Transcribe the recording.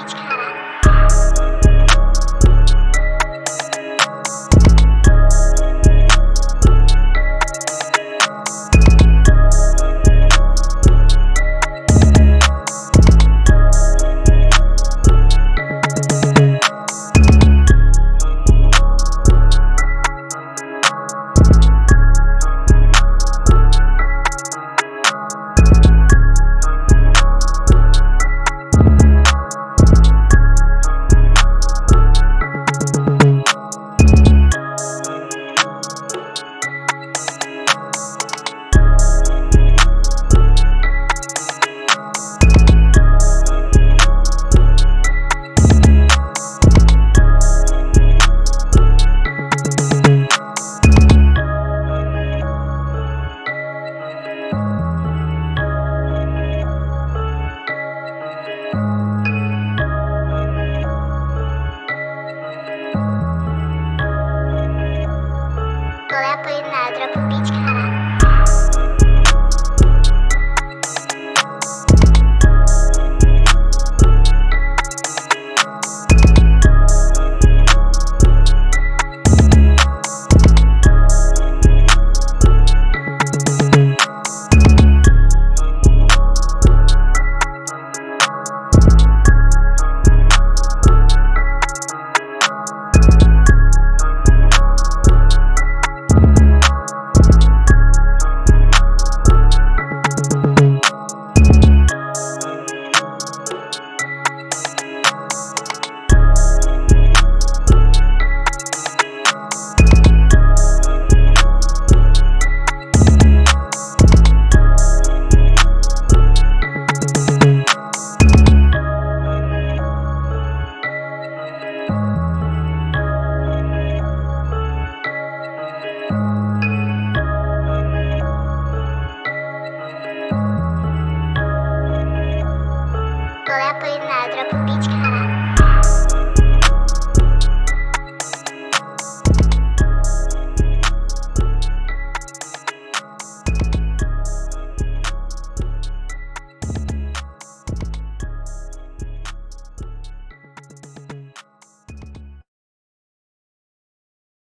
Let's go. лапи на драпубічка.